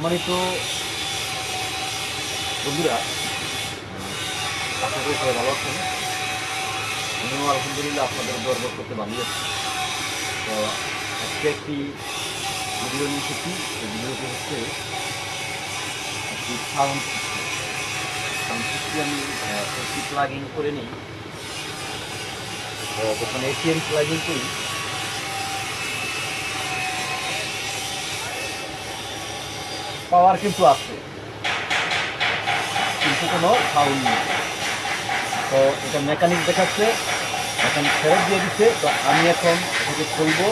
সম্মানিত বন্ধুরা, আশা করি সবাই ভালো আছেন। আমিও আলহামদুলিল্লাহ আপনাদের গর্ব করতে বানিয়েছি তো আজকে একটি ভিডিও নিয়ে এসেছি। এই ভিডিওটি হচ্ছে একটি সাউন্ড সাউন্ড সিস্টেম আমি এসি প্লাগ করে নিই। তো যখন এসি আমি প্লাগ করি পাওয়ার কিন্তু আছে। কিন্তু কোনো সাউন্ড নেই। তো এটা মেকানিক দেখাচ্ছে, এখন ফেরত দিয়ে দিচ্ছে। তো আমি এখন এটাকে খুলবো।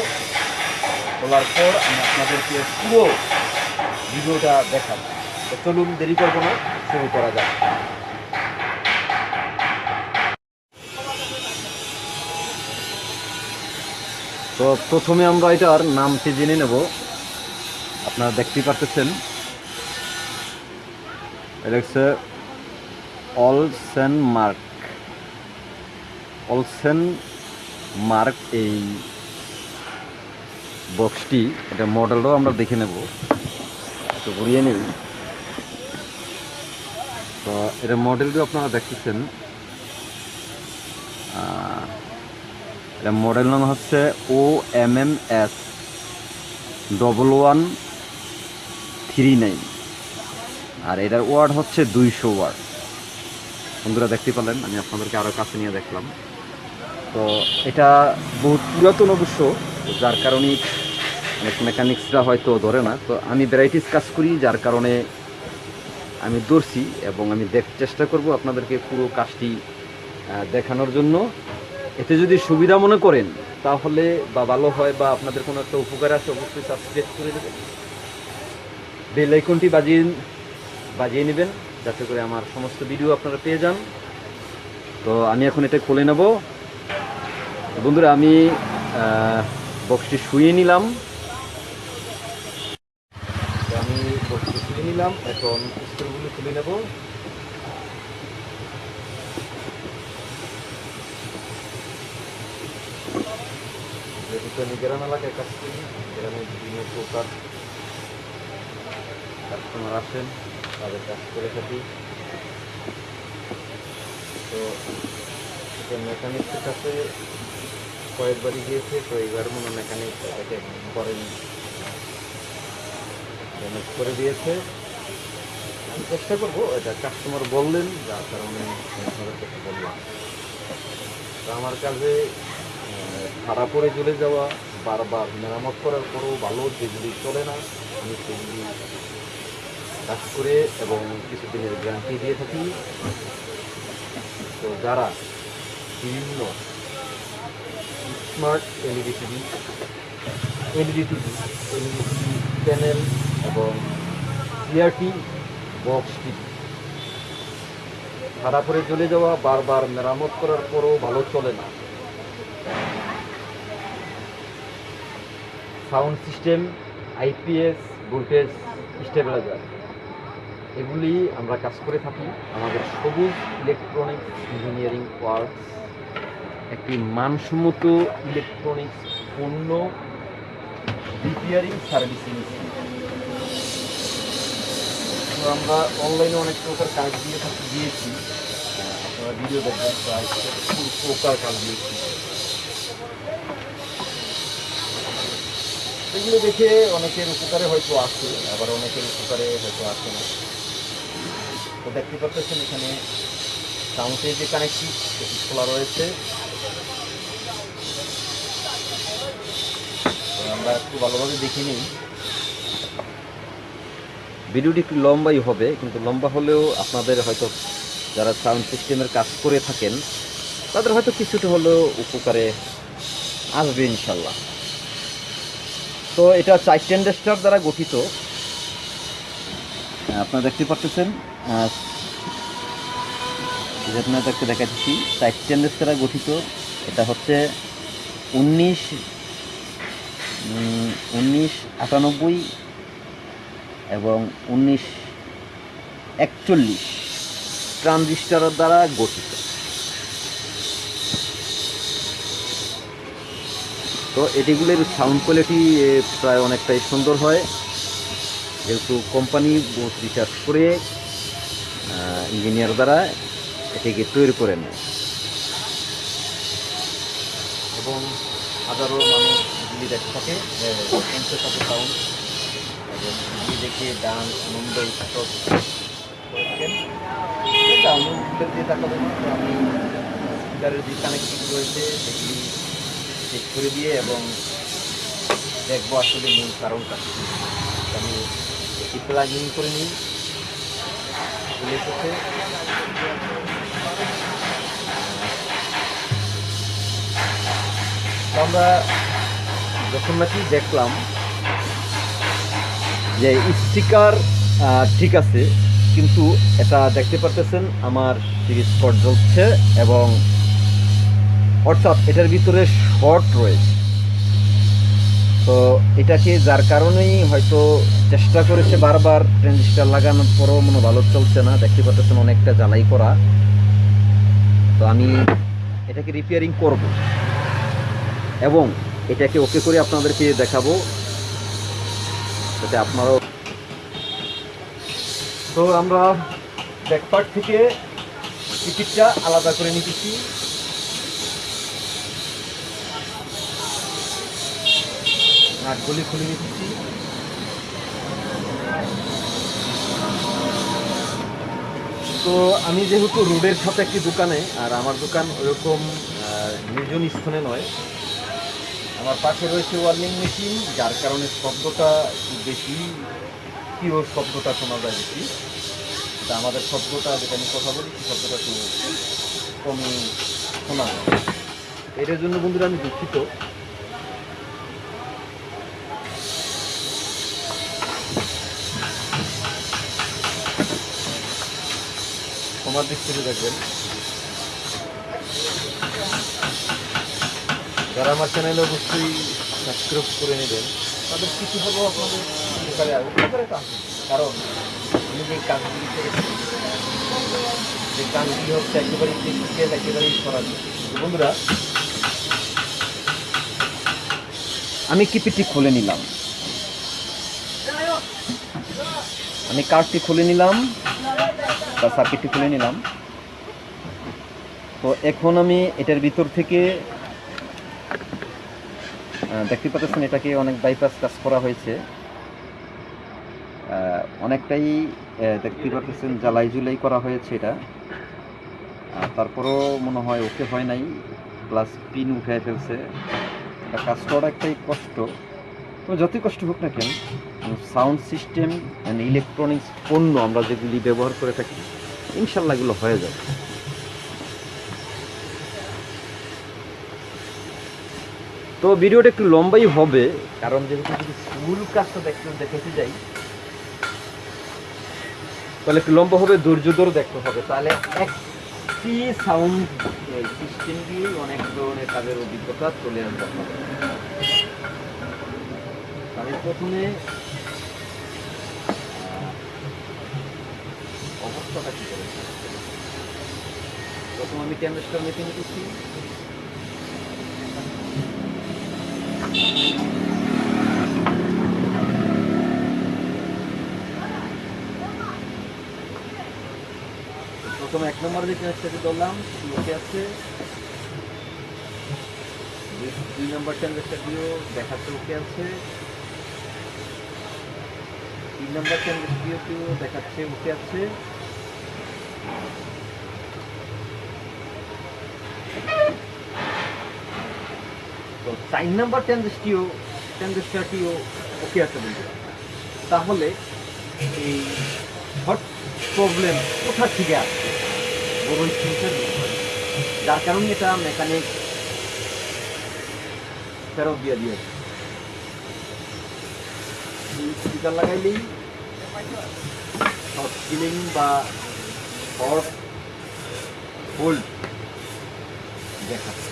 খোলার পর আমি আপনাদেরকে পুরো ভিডিওটা দেখাবো। তো চলুন দেরি করব না, শুরু করা যাক। তো প্রথমে আমরা এটার নামটি জেনে নেব। আপনারা দেখতেই পারতেছেন। এটা হচ্ছে অলসেন মার্ক অলসেন মার্ক এই বক্সটি এটা মডেলটাও আমরা দেখে নেব। একটু ঘুরিয়ে নেব তো এটা মডেলটিও আপনারা দেখতেছেন। এটা মডেল নাম হচ্ছে O M M S double one three nine আর এটার ওয়ার্ড হচ্ছে দুইশো ওয়ার্ড। বন্ধুরা, দেখতে পেলেন? আমি আপনাদেরকে আরও কাছে নিয়ে দেখলাম। তো এটা বহুত পুরাতন অবশ্য, যার কারণে মেকানিক্সরা হয়তো ধরে না। তো আমি ভ্যারাইটিস কাজ করি, যার কারণে আমি ধরছি এবং আমি দেখ, চেষ্টা করব আপনাদেরকে পুরো কাজটি দেখানোর জন্য। এতে যদি সুবিধা মনে করেন, তাহলে বা ভালো হয় বা আপনাদের কোনো একটা উপকার আছে অবশ্যই সাবস্ক্রাইব করে দেবেন। বেল আইকনটি বাজিয়ে বাজিয়ে নেবেন, যাতে করে আমার সমস্ত ভিডিও আপনারা পেয়ে যান। তো আমি এখন এটা খুলে নেব। বন্ধুরা, আমি বক্সটি শুয়ে নিলাম। আমি বক্সটি শুয়ে নিলাম। এখন স্ক্রুগুলো খুলে নেব। আমি এলাকায় বিভিন্ন প্রকার আসেন। তাদের কাজ করে থাকি। তো মেকানিকের কাছে কয়েকবারই গিয়েছে তো এইবার মনে মেকানিক এটাকে করেন। ড্যামেজ করে দিয়েছে। আমি চেষ্টা করব এটা কাস্টমার বললেন যার কারণে কাছে বললাম। তো আমার আহ, ভাড়া পড়ে চলে যাওয়া বারবার মেরামত করার পরেও ভালো যেগুলি চলে না আমি সেগুলি কাজ করে এবং কিছুদিনের গ্যারান্টি দিয়ে থাকি। তো যারা বিভিন্ন smart LED TV LED TV LED TV panel এবং সিআরটি বক্স টিভি ভাড়া করে চলে যাওয়া, বারবার মেরামত করার পরও ভালো চলে না। Sound system IPS voltage stabiliser. এগুলি আমরা কাজ করে থাকি আমাদের সবুজ ইলেকট্রনিক্স ইঞ্জিনিয়ারিং ওয়ার্কস একটি মানসম্মত ইলেকট্রনিক্স পণ্য রিপেয়ারিং সার্ভিসিং তো আমরা অনলাইনে অনেক প্রকার কাজ দিয়ে থাকি, দিয়েছি। আপনারা ভিডিও দেখবেন প্রকার কাজ দিয়েছি। এগুলো দেখে অনেকের উপকারে হয়তো আসে আবার অনেকের উপকারে হয়তো আসে না। তো দেখতে পাচ্ছেন এখানে সাউন্ডের যে কানেক্টিভ সেটি খোলা রয়েছে। আমরা একটু ভালোভাবে দেখে নিই। ভিডিওটি একটু লম্বাই হবে, কিন্তু লম্বা হলেও আপনাদের হয়তো যারা সাউন্ড সিস্টেমের কাজ করে থাকেন, তাদের হয়তো কিছুটা হলেও উপকারে আসবে ইনশাল্লাহ তো এটা চার টেন্ডেস্টার দ্বারা গঠিত। আপনারা দেখতে পাচ্ছেন আপনার দেখতে দেখাচ্ছি চার টেন্ডেস্টার দ্বারা গঠিত, এটা হচ্ছে উনিশ উনিশ আটানব্বই এবং উনিশ একচল্লিশ ট্রানজিস্টার দ্বারা গঠিত। তো এটিগুলোর সাউন্ড কোয়ালিটি প্রায় অনেকটাই সুন্দর হয়। যেহেতু কোম্পানি বহুত রিসার্চ করে ইঞ্জিনিয়ার দ্বারা এটিকে তৈরি করে নেয়। এবং এবং দেখে ডান্স এটা আমি যে রয়েছে সেগুলি করে দিয়ে এবং দেখব আসলে মূল কারণটা। আমি ইন করে নিই। এসেছে আমরা যখন নাকি দেখলাম যে স্টিকার ঠিক আছে, কিন্তু এটা দেখতে পারতেছেন আমার সিরিজ স্পট জ্বলছে এবং অর্থাৎ এটার ভিতরে শর্ট রয়েছে। তো এটাকে যার কারণেই হয়তো চেষ্টা করেছে বারবার ট্রানজিস্টার লাগানোর পরও মনে ভালো চলছে না, দেখতে পাচ্ছেন অনেকটা জ্বালাই করা। তো আমি এটাকে রিপেয়ারিং করব। এবং এটাকে ওকে করে আপনাদেরকে দেখাবো। যাতে আপনারাও তো আমরা ব্যাকপার্ট থেকে টিকিটটা আলাদা করে নিতেছি। নাটগুলি খুলে নিতেছি তো আমি যেহেতু রোডের সাথে একটি দোকানে, আর আমার দোকান ওরকম নির্জন স্থানে নয়, আমার পাশে রয়েছে ওয়ার্নিং মেশিন, যার কারণে শব্দটা একটু বেশি পিওর শব্দটা শোনা যায় বেশি। তা আমাদের শব্দটা, যেটা আমি কথা বলি শব্দটা একটু কমই শোনা যায়। এটার জন্য বন্ধুরা আমি দুঃখিত। তোমার দিক থেকে দেখবেন। যারা আমার চ্যানেলে অবশ্যই সাবস্ক্রাইব করে নেবেন, তাদের কিছু হলেও আপনাদের উপকারে উপকারে তো কারণ আমি যে কাজগুলি যে কাজগুলি হচ্ছে একেবারেই টেকনিক্যাল একেবারেই সরাসরি বন্ধুরা, আমি কিপিটি খুলে নিলাম। আমি কার্ডটি খুলে নিলাম। বা সার্কিটটি খুলে নিলাম। তো এখন আমি এটার ভিতর থেকে দেখতে পাচ্ছেন এটাকে অনেক বাইপাস কাজ করা হয়েছে। অনেকটাই দেখতে পাচ্ছেন জ্বালাই জুলাই করা হয়েছে এটা। তারপরেও মনে হয় ওকে হয় নাই। প্লাস পিন উঠে ফেলছে। এটা কাজ করা একটাই কষ্ট। তো যতই কষ্ট হোক না কেন সাউন্ড সিস্টেম অ্যান্ড ইলেকট্রনিক্স পণ্য আমরা যেগুলি ব্যবহার করে থাকি, ইনশাল্লাহ এগুলো হয়ে যাবে তো ভিডিওটা একটু লম্বাই হবে, কারণ যেহেতু যদি ফুল কাজটা দেখতে দেখতে যাই, তাহলে একটু লম্বা হবে, ধৈর্য ধরে দেখতে হবে তাহলে একটি সাউন্ড সিস্টেম দিয়ে অনেক ধরনের কাজের অভিজ্ঞতা চলে আসবে আপনাদের। প্রথমে অবস্থাটা কি করে? প্রথম আমি ট্যান্ডেস্টার মেপে নিতেছি। প্রথমে এক নম্বর যে ট্যান্ডেস্টারটি ধরলাম ওকে আছে দুই- নম্বর দিয়েও দেখাচ্ছে ওকে আছে তিন নম্বর ট্যান্ডেস্টিও দেখাচ্ছে ওকে আছে তো চার নম্বর ট্যান্ডেস্টিও ট্যান্ডেস্টারটিও ওকে আছে তাহলে এই হট প্রবলেম কোথা থেকে আসছে? বিষয়। যার কারণে এটা মেকানিক ফেরত দিয়ে দিয়েছে। স্পিকার লাগাইলেই শর্ট কিলিং বা হট হোল্ড দেখাচ্ছে।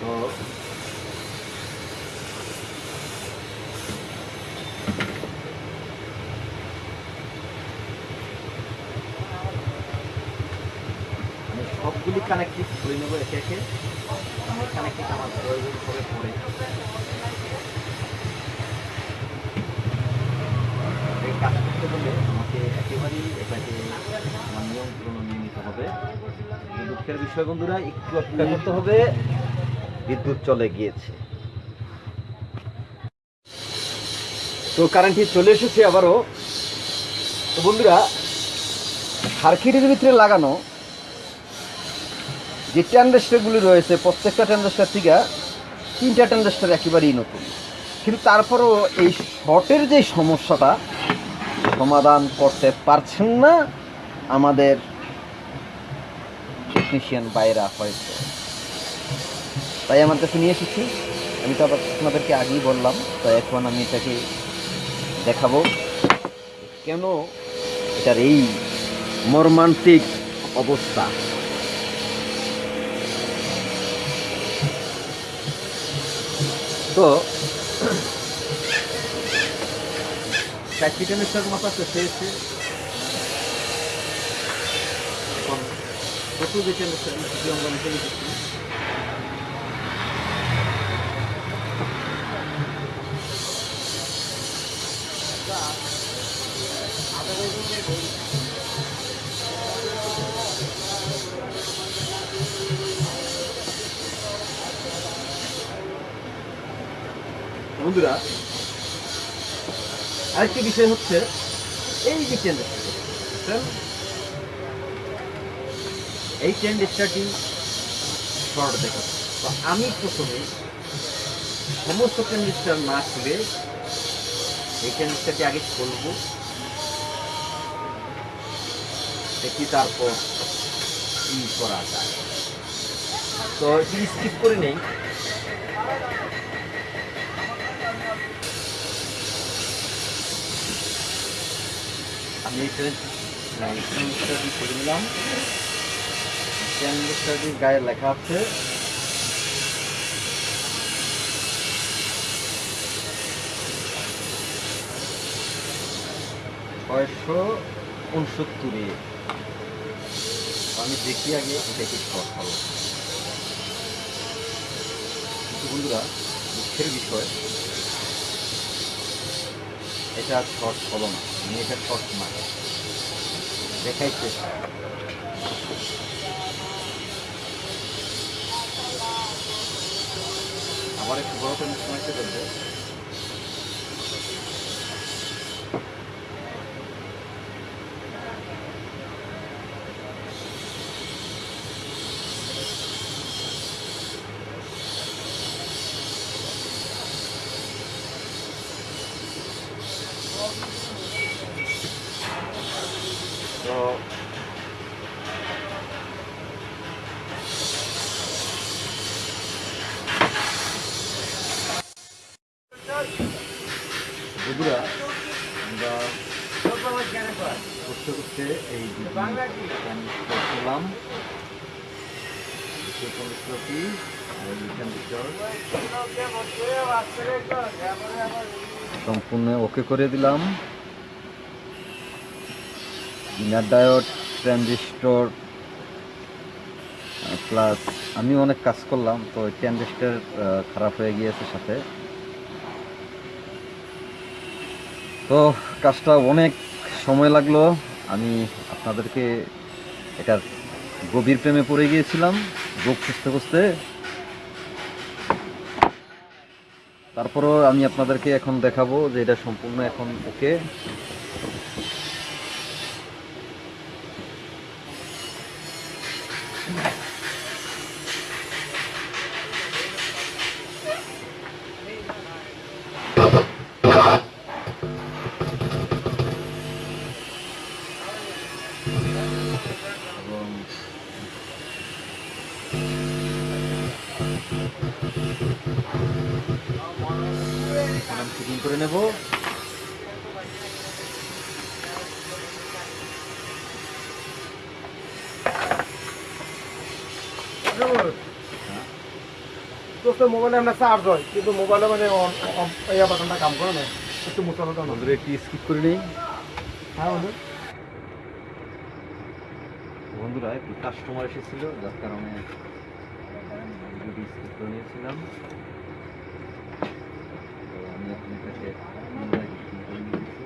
তো সবগুলি কানেক্টিভ খুলে নেব শেষে আমি কানেক্টিং আমার প্রয়োজন করে পড়ে? বিষয় বন্ধুরা, একটু অপেক্ষা বিদ্যুৎ চলে গিয়েছে। তো কারেন্টটি চলে এসেছে আবারও। বন্ধুরা, সার্কিটের ভিতরে লাগানো যে ট্যান্ডেস্টারগুলি রয়েছে, প্রত্যেকটা ট্যান্ডেস্টার থেকে তিনটা ট্যান্ডেস্টার একেবারেই নতুন। কিন্তু তারপরও এই শর্টের যে সমস্যাটা, সমাধান করতে পারছেন না আমাদের টেকনিশিয়ান বাইরা হয়তো তাই আমার কাছে নিয়ে এসেছি। আমি তো আপনাদেরকে আগেই বললাম তাই এখন আমি এটাকে দেখাবো কেন এটার এই মর্মান্তিক অবস্থা। তো চারটি মিস্টার মাথা শেষে এসে এখন কত আমরা বন্ধুরা, আরেকটি বিষয় হচ্ছে এই যে টেন্ডারটা এই টেন্ডারটি শর্ট দেখাচ্ছে তো আমি প্রথমে সমস্ত টেন্ডার না খুলে এই টেন্ডারটি আগে খুলবো। দেখি তারপর কি করা যায়। তো স্কিপ করে নেই। আমি গায়ে লেখা আছে। ছয়শো উনসত্তরে। আমি দেখি আগে হলো কিন্তু বন্ধুরা দুঃখের বিষয় এটা শর্ট হলো না। আমি এটা শর্ট মারি দেখাইছে আবার একটু বড় করে সময় করবে তো বন্ধুরা আমরা করতে করতে এই করলাম সম্পূর্ণ ওকে করে দিলাম। ইনার ডায়োড ট্রানজিস্টর প্লাস আমি অনেক কাজ করলাম তো ট্রানজিস্টর খারাপ হয়ে গিয়েছে সাথে। তো কাজটা অনেক সময় লাগল। আমি আপনাদেরকে এটার গভীর প্রেমে পড়ে গিয়েছিলাম, রোগ খুঁজতে খুঁজতে তারপরও আমি আপনাদেরকে এখন দেখাবো যে এটা সম্পূর্ণ এখন ওকে। এবং ফিটিং করে নেব। মোবাইলে আমরা চার্জ হয় কিন্তু মোবাইলে মানে এই বাটনটা কাম করে না একটু মোটামোটা স্কিপ করে নেই। হ্যাঁ বন্ধু। বন্ধুরা, একটু কাস্টমার এসেছিল, যার কারণে স্ক্রু করে নিয়েছিলাম। তো আমি এখন এটাকে করে নিয়েছি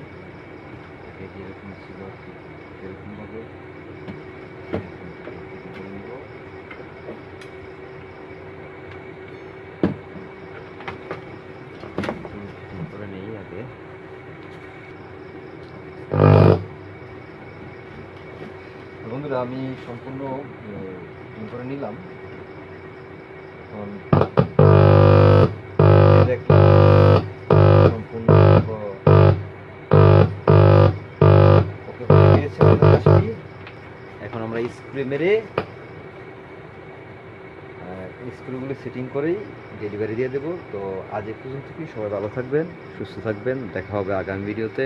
এরকম ছিল এরকমভাবে ফিটিং করে নিব ফিটিং করে নেই আগে বন্ধুরা আমি সম্পূর্ণ করে নিলাম। এখন আমরা স্ক্রু মেরে স্ক্রুগুলো সেটিং করেই ডেলিভারি দিয়ে দেবো। তো আজ এ পর্যন্ত কি সবাই ভালো থাকবেন, সুস্থ থাকবেন, দেখা হবে আগামী ভিডিওতে